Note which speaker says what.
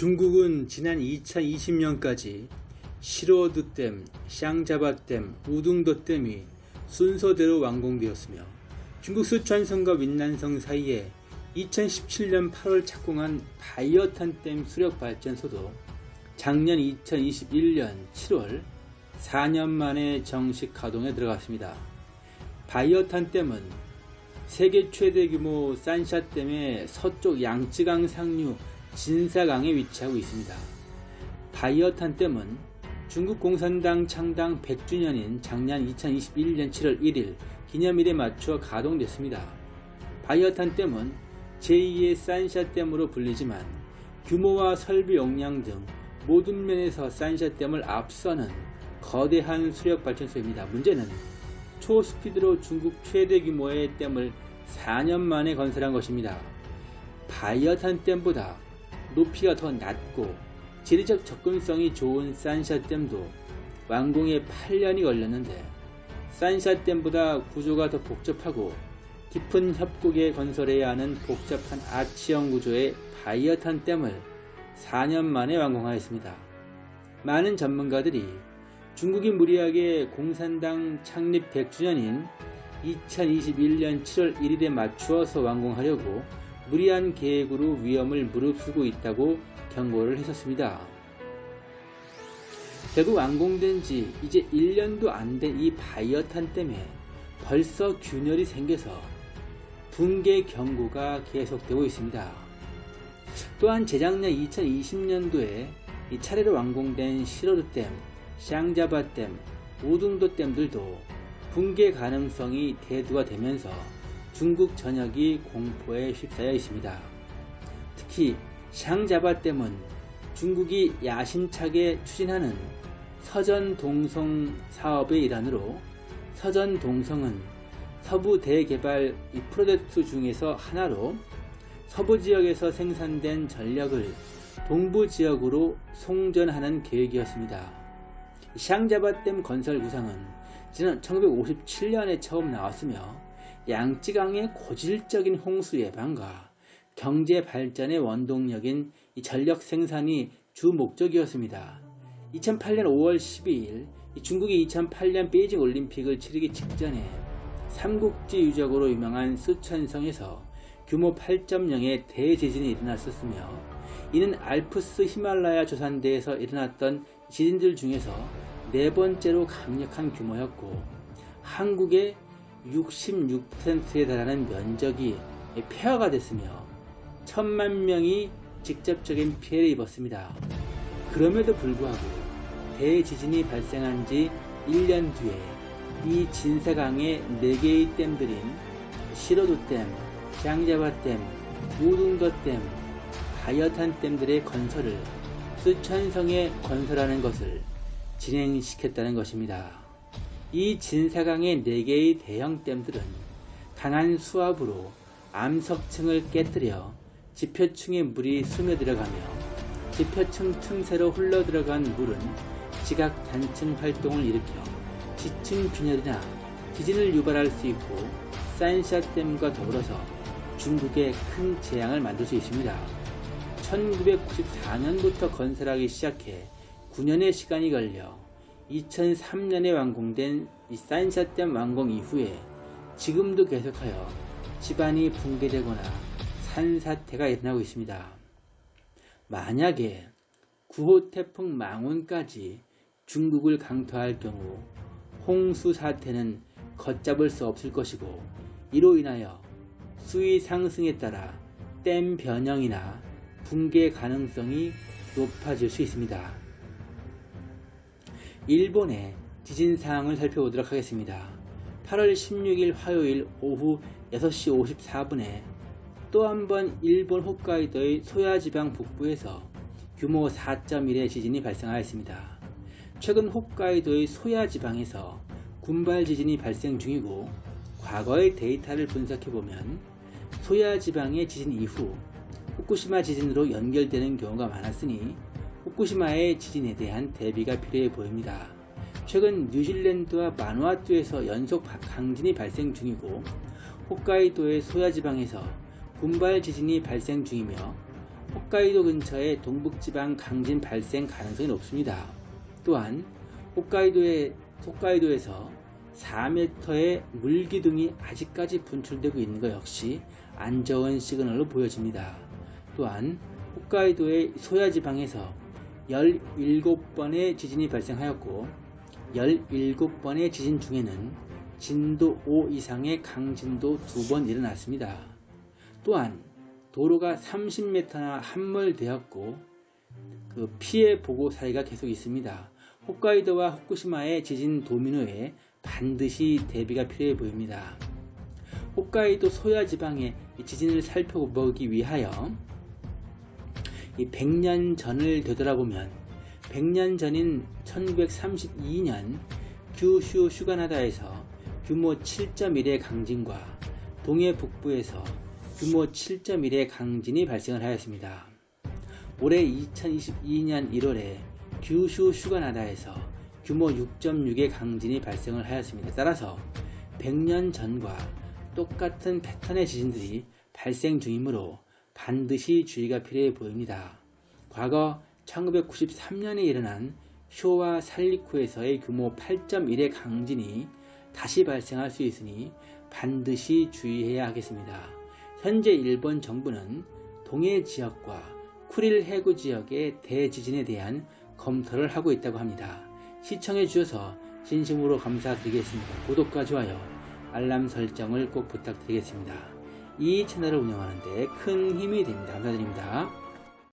Speaker 1: 중국은 지난 2020년까지 시로드댐, 샹자바댐, 우둥도댐이 순서대로 완공되었으며 중국 쓰촨성과 윈난성 사이에 2017년 8월 착공한 바이어탄댐 수력발전소도 작년 2021년 7월 4년 만에 정식 가동에 들어갔습니다. 바이어탄댐은 세계 최대 규모 산샤댐의 서쪽 양쯔강 상류 진사강에 위치하고 있습니다. 바이어탄 댐은 중국 공산당 창당 100주년인 작년 2021년 7월 1일 기념일에 맞춰 가동됐습니다. 바이어탄 댐은 제2의 산샤 댐으로 불리지만 규모와 설비 용량 등 모든 면에서 산샤 댐을 앞서는 거대한 수력 발전소입니다. 문제는 초스피드로 중국 최대 규모의 댐을 4년 만에 건설한 것입니다. 바이어탄 댐보다 높이가 더 낮고 지리적 접근성이 좋은 산샤댐도 완공에 8년이 걸렸는데 산샤댐보다 구조가 더 복잡하고 깊은 협곡에 건설해야 하는 복잡한 아치형 구조의 바이어탄 댐을 4년 만에 완공하였습니다. 많은 전문가들이 중국이 무리하게 공산당 창립 100주년인 2021년 7월 1일에 맞추어서 완공하려고 무리한 계획으로 위험을 무릅쓰고 있다고 경고를 했었습니다. 결국 완공된 지 이제 1년도 안 된 이 바이어탄 때문에 벌써 균열이 생겨서 붕괴 경고가 계속되고 있습니다. 또한 재작년 2020년도에 차례로 완공된 시로드댐, 샹자바댐, 우둥도댐들도 붕괴 가능성이 대두가 되면서 중국 전역이 공포에 휩싸여 있습니다. 특히 샹자바 댐은 중국이 야심차게 추진하는 서전동성 사업의 일환으로 서전동성은 서부 대개발 프로젝트 중에서 하나로 서부 지역에서 생산된 전력을 동부 지역으로 송전하는 계획이었습니다. 샹자바댐 건설 구상은 지난 1957년에 처음 나왔으며 양쯔강의 고질적인 홍수 예방과 경제 발전의 원동력인 전력 생산이 주 목적이었습니다. 2008년 5월 12일 중국이 2008년 베이징 올림픽을 치르기 직전에 삼국지 유적으로 유명한 쓰촨성에서 규모 8.0의 대지진이 일어났었으며 이는 알프스 히말라야 조산대에서 일어났던 지진들 중에서 네 번째로 강력한 규모였고 한국의 66%에 달하는 면적이 폐허가 됐으며 천만 명이 직접적인 피해를 입었습니다. 그럼에도 불구하고 대지진이 발생한 지 1년 뒤에 이 진사강의 4개의 댐들인 시로도댐, 장자바댐, 우둥도댐, 바이어탄 댐들의 건설을 수천성에 건설하는 것을 진행시켰다는 것입니다. 이 진사강의 4개의 대형 댐들은 강한 수압으로 암석층을 깨뜨려 지표층의 물이 스며들어가며 지표층 틈새로 흘러들어간 물은 지각 단층 활동을 일으켜 지층 균열이나 지진을 유발할 수 있고 산샤댐과 더불어서 중국에 큰 재앙을 만들 수 있습니다. 1994년부터 건설하기 시작해 9년의 시간이 걸려 2003년에 완공된 이 산샤댐 완공 이후에 지금도 계속하여 집안이 붕괴되거나 산사태가 일어나고 있습니다. 만약에 9호 태풍 망원까지 중국을 강타할 경우 홍수 사태는 걷잡을 수 없을 것이고 이로 인하여 수위 상승에 따라 댐 변형이나 붕괴 가능성이 높아질 수 있습니다. 일본의 지진 사항을 살펴보도록 하겠습니다. 8월 16일 화요일 오후 6시 54분에 또 한 번 일본 홋카이도의 소야지방 북부에서 규모 4.1의 지진이 발생하였습니다. 최근 홋카이도의 소야지방에서 군발 지진이 발생 중이고 과거의 데이터를 분석해보면 소야지방의 지진 이후 후쿠시마 지진으로 연결되는 경우가 많았으니 후쿠시마의 지진에 대한 대비가 필요해 보입니다. 최근 뉴질랜드와 마누아투에서 연속 강진이 발생 중이고 홋카이도의 소야지방에서 군발 지진이 발생 중이며 홋카이도 근처의 동북지방 강진 발생 가능성이 높습니다. 또한 홋카이도에, 홋카이도에서 4m의 물기둥이 아직까지 분출되고 있는 것 역시 안 좋은 시그널로 보여집니다. 또한 홋카이도의 소야지방에서 17번의 지진이 발생하였고 17번의 지진 중에는 진도 5 이상의 강진도 2번 일어났습니다. 또한 도로가 30m나 함몰되었고 그 피해 보고 사례가 계속 있습니다. 홋카이도와 후쿠시마의 지진 도미노에 반드시 대비가 필요해 보입니다. 홋카이도 소야 지방의 지진을 살펴보기 위하여 이 100년 전을 되돌아보면 100년 전인 1932년 규슈 슈가나다에서 규모 7.1의 강진과 동해 북부에서 규모 7.1의 강진이 발생을 하였습니다. 올해 2022년 1월에 규슈 슈가나다에서 규모 6.6의 강진이 발생을 하였습니다. 따라서 100년 전과 똑같은 패턴의 지진들이 발생 중이므로 반드시 주의가 필요해 보입니다. 과거 1993년에 일어난 쇼와 살리쿠에서의 규모 8.1의 강진이 다시 발생할 수 있으니 반드시 주의해야 하겠습니다. 현재 일본 정부는 동해 지역과 쿠릴 해구 지역의 대지진에 대한 검토를 하고 있다고 합니다. 시청해 주셔서 진심으로 감사드리겠습니다. 구독과 좋아요, 알람 설정을 꼭 부탁드리겠습니다. 이 채널을 운영하는 데 큰 힘이 됩니다. 감사드립니다.